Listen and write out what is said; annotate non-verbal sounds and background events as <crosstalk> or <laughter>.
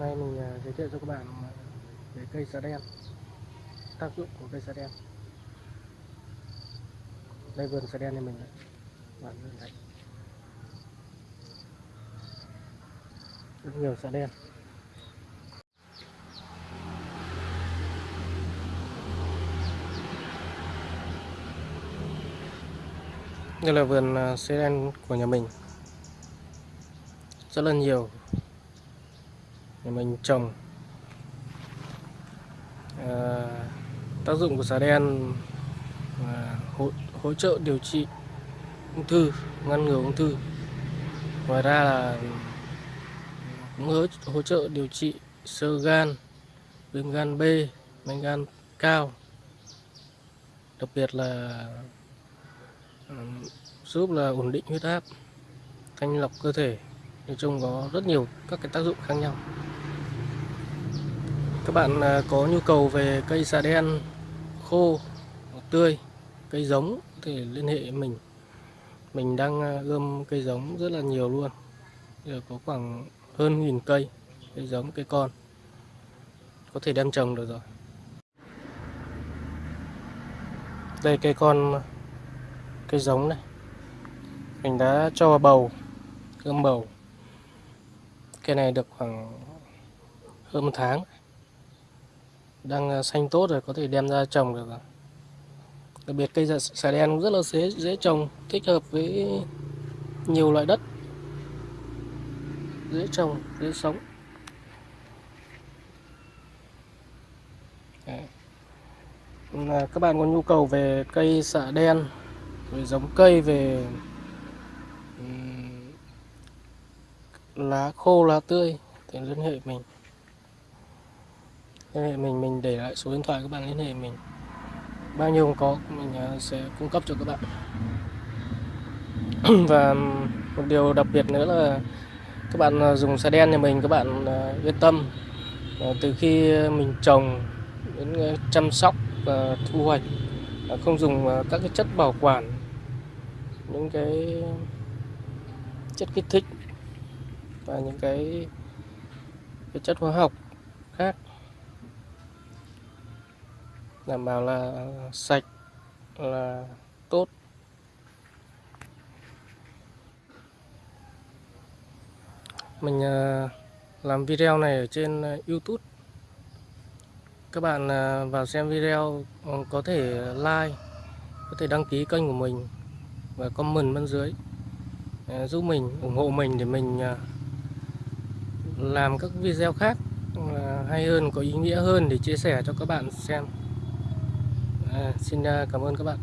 nay mình à, giới thiệu cho các bạn à, về cây xà đen. Tác dụng của cây xà đen. Đây vườn xà đen này mình đấy. bạn nhìn thấy. Rất nhiều xà đen. Đây là vườn sả xà đen của nhà mình. Rất là nhiều để mình trồng. À, tác dụng của xà đen là hỗ, hỗ trợ điều trị ung thư ngăn ngừa ung thư. Ngoài ra là cũng hỗ, hỗ trợ điều trị sơ gan viêm gan B men gan cao. Đặc biệt là à, giúp là ổn định huyết áp thanh lọc cơ thể. Nói chung có rất nhiều các cái tác dụng khác nhau các bạn à, có nhu cầu về cây xà đen, khô tươi, cây giống thì liên hệ mình. Mình đang à, gom cây giống rất là nhiều luôn. Giờ có khoảng hơn nghìn cây cây giống, cây con. Có thể đem trồng được rồi. Đây, cây con, cây giống này. Mình đã cho bầu, gom bầu. Cây này được khoảng hơn một tháng đang ờ, xanh tốt rồi, có thể đem ra trồng được đặc biệt cây xà- đen cũng rất là dễ dễ trồng, thích hợp với nhiều loại đất. Dễ trồng, dễ sống. Đấy. À, các bạn có nhu cầu về cây xạ đen, về giống cây, về lá khô, lá tươi thì liên hệ mình liên hệ mình mình để lại số điện thoại các bạn liên hệ mình. Bao nhiêu có, mình à, sẽ cung cấp cho các bạn. <clears throat> Và một điều đặc biệt nữa là các bạn à, dùng xe đen nhà mình, các bạn à, yên tâm. Từ khi mình trồng đến chăm sóc và thu hoạch không dùng các cái chất bảo quản, những cái chất kích thích và những cái cái chất hóa học khác đảm bảo là sạch, là tốt. Mình à, làm video này ở trên à, YouTube. Các bạn à, vào xem video ừ, có thể like, có thể đăng ký kênh của mình và comment bên dưới. Giúp mình, ủng hộ mình để mình làm các video khác hay hơn, có ý nghĩa hơn để chia sẻ cho các bạn xem à, xin à, cảm ơn các bạn.